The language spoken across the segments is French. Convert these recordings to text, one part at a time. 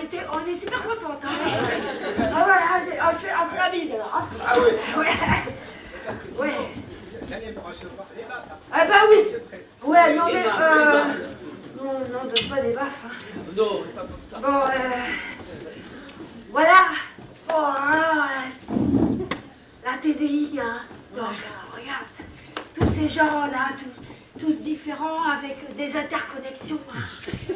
on, était, on est super contentes. Hein. Ah ouais, j'ai- je fais on fait la bise alors. hein. Ah oui. Ouais. Ouais. Hein. Ah bah oui. Prêt. Ouais, non mais... Euh... Non, non, donne pas des baffes. hein. Non, pas comme ça. Bon, euh... Voilà. Bon, alors, euh, la TDI, hein. Donc, euh, regarde, tous ces gens-là, tous, tous différents, avec des interconnexions. hein.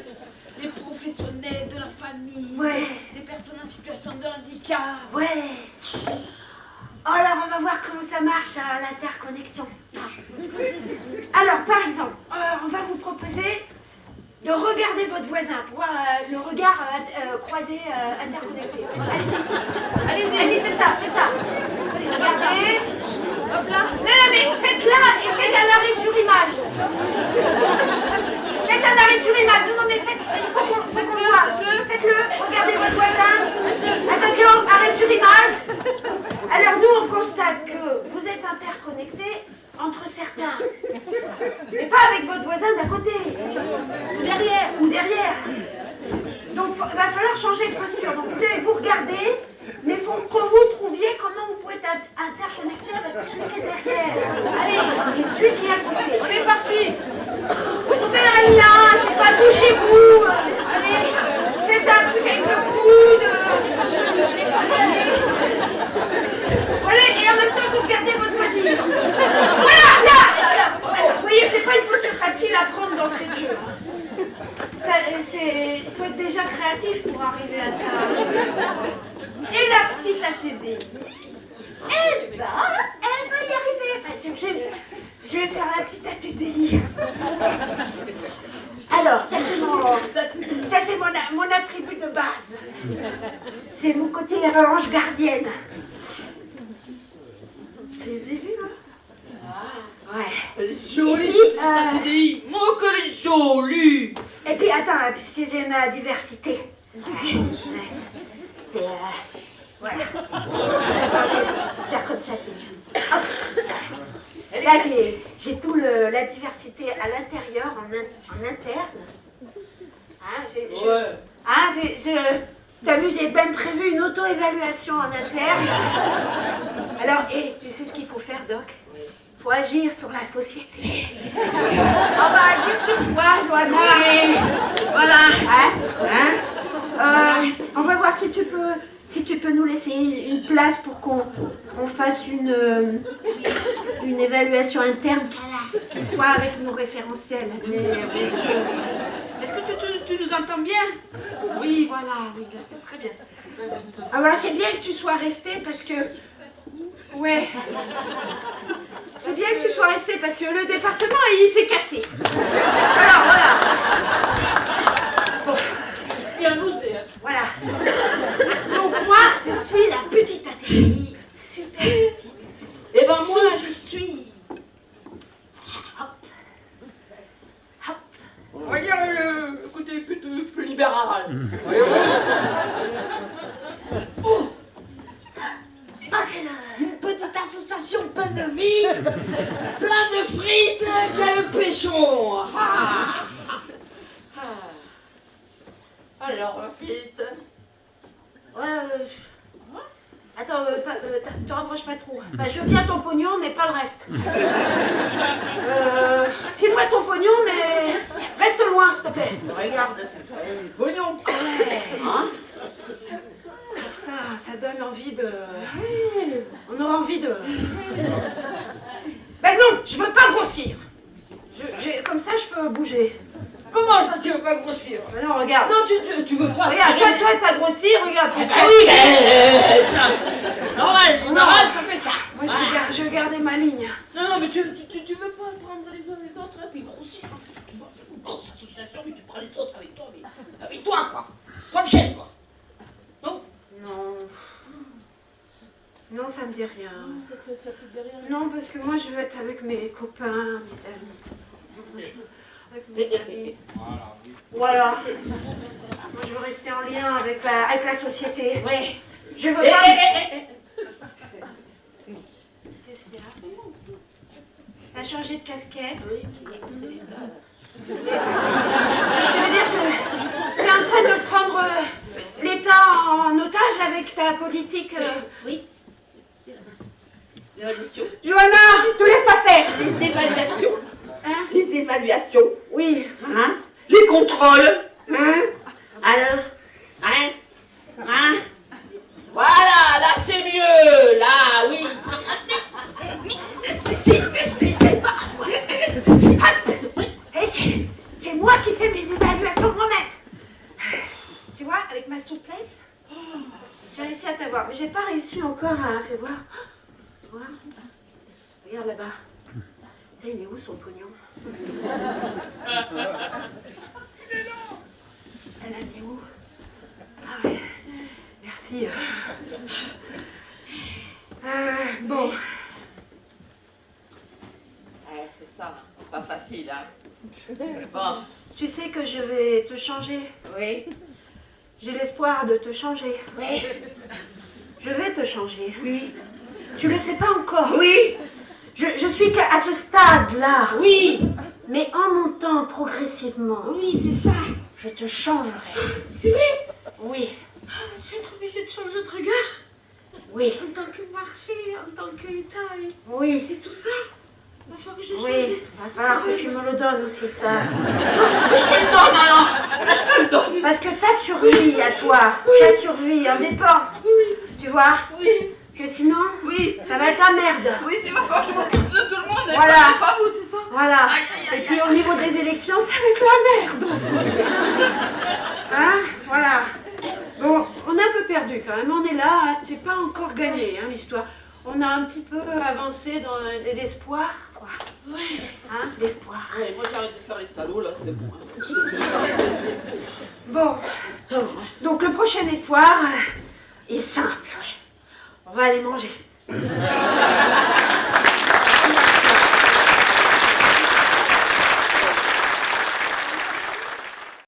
Les professionnels de la famille, Ouais. les personnes en situation de handicap. Ouais. Alors, on va voir comment ça marche, hein, l'interconnexion. Alors, par exemple, euh, on va vous proposer de regarder votre voisin pour voir euh, le regard euh, croisé euh, interconnecté. Allez-y. Allez-y. Allez, faites ça, faites ça. Allez, regardez. Hop là. Non, non, mais faites-la et faites un arrêt sur image. Faites un arrêt sur image. Non, non, mais faites, il faut qu'on faut qu'on voit. Faites-le. Regardez votre voisin. Attention, arrêt sur image. Alors nous, on constate que vous êtes interconnectés entre certains, mais pas avec votre voisin d'à côté, ou derrière, ou derrière. Donc il va Donc vous allez vous regarder, mais il faut que vous trouviez comment vous pouvez être int- interconnecté avec celui qui est derrière. Allez, et celui qui est à côté. On est parti Faites là, je sais pas, touchez-vous. Allez, faites un truc avec le coude. Voilà, et en même temps, vous regardez votre voisine. Voilà, là, là, là. Vous voyez, c'est pas une posture facile à prendre d'entrée de jeu. hein. Ça, euh, c'est, il faut être déjà créatif pour arriver à ça. Et la petite ATD Eh ben, elle va y arriver. Parce que je, je vais faire la petite ATDI. Alors, ça c'est mon, ça c'est mon, mon attribut de base. C'est mon côté ange gardienne. Les hein? Ouais. Elle est Et jolie, puis, euh, ATDI. Attends, puisque j'aime la diversité. Ouais, ouais. C'est. Euh, voilà. Faire comme ça, c'est mieux. Hop. Là, j'ai, tout le, la diversité à l'intérieur, en, in- en interne. Hein, j'ai, Ouais. hein, je- t'as vu, j'ai même prévu une auto-évaluation en interne. Alors, et tu sais ce qu'il faut faire, Doc? Il faut agir sur la société. On va agir sur toi, Joanna. Voilà. Hein Hein Euh, on va voir si tu peux, si tu peux nous laisser une place pour qu'on on fasse une, euh, une évaluation interne qui soit avec nos référentiels. Mais bien sûr. Est-ce que tu, tu- tu nous entends bien? Oui, voilà, oui, c'est très bien. Alors c'est bien que tu sois resté parce que... Ouais. C'est bien que tu sois resté parce que le département, il s'est cassé. Alors voilà. Il y a un ousté, hein. Voilà. Donc moi, je suis la petite. Eh ben moi, je suis... Hop. Hop. On le, côté plutôt plus libéral. Voyez-vous Ah, c'est le... Une petite association pleine de vie, plein de frites, qui a le péchon. Ah. Ah. Alors, Pete, Ouais, Attends, euh, pas- euh, te rapproche pas trop. Enfin, je veux bien ton pognon, mais pas le reste. Euh, File-moi ton pognon, mais reste loin, s'il te plaît. regarde, c'est pognon. Ouais. Hein Putain, ça donne envie de... On aura envie de... Ben non, je veux pas grossir. Je- comme ça, je peux bouger. Comment ça, tu veux pas grossir? Non, regarde. Non, tu, tu, tu veux pas Regarde, toi, toi, t'as grossi, regarde. Ah bah oui, mais... tiens. Normal, ça fait ça. Moi, je vais, gar- je vais garder ma ligne. Non, non, mais tu, tu, tu, veux pas prendre les uns les autres et puis grossir. Tu vois, c'est une grosse association, mais tu prends les autres avec toi, mais avec toi, quoi. Pas de chaise, quoi. Non? Non. Non, ça me dit rien. Ça te, ça te dit rien Non, parce que moi, je veux être avec mes copains, mes amis. Avec mes amis. Voilà. Moi, je veux rester en lien avec la, avec la société. Ouais. Je veux Eh, pas... eh, eh, eh. Qu'est-ce qu'il y a T'as changé de casquette Oui, c'est l'état. Tu veux dire que t'es en train de prendre... euh, courage avec ta politique. euh. Oui. L'évaluation. Johanna, te laisse pas faire. Les évaluations. Hein Les évaluations. Oui. Hein Hein? Alors Hein? Hein? Voilà, là c'est mieux. Là, oui. Et c'est- moi qui fais mes évaluations moi-même. Tu vois, avec ma souplesse, j'ai réussi à t'avoir. Mais j'ai pas réussi encore à. Fais voir. Regarde là-bas. Putain, il est où son pognon? Elle où Ah ouais. Merci. Euh, bon. Ouais, c'est ça. Pas facile, hein. Bon, Tu sais que je vais te changer. oui. J'ai l'espoir de te changer. Oui. Je vais te changer. Oui. Tu le sais pas encore. Oui. Je, je suis qu'à à ce stade-là. Oui. Mais en montant progressivement, Oui, c'est ça. Je te changerai. C'est vrai? Oui, Je être obligée de changer de regard. oui, En tant que marché, en tant qu'État et, oui, et tout ça. Il va falloir que je change. oui. Va falloir que tu me le donnes aussi, ça. Mais je te le donne alors. Je te le donne. Parce que ta survie à toi, ta survie en dépend. Tu vois? Oui. Parce que sinon, Oui. ça va être la merde. Oui, c'est ma que je m'occupe de tout le monde. Voilà. pas- vous, c'est ça. Voilà. Aïe, aïe, aïe, Et puis au niveau des élections, ça va être la merde aussi. Hein Voilà. Bon, on est un peu perdu quand même. On est là, hein. c'est pas encore gagné hein, l'histoire. On a un petit peu avancé dans l'espoir, quoi. Hein L'espoir. Moi j'arrête de faire les salauds là, c'est bon. hein. Bon. Donc le prochain espoir euh, est simple. On va aller manger.